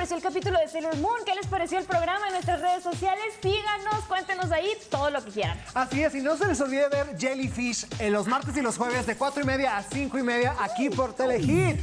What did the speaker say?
pareció el capítulo de Sailor Moon, qué les pareció el programa en nuestras redes sociales. Síganos, cuéntenos ahí todo lo que quieran. Así es, y no se les olvide ver Jellyfish en los martes y los jueves de 4 y media a 5 y media aquí por Telehit.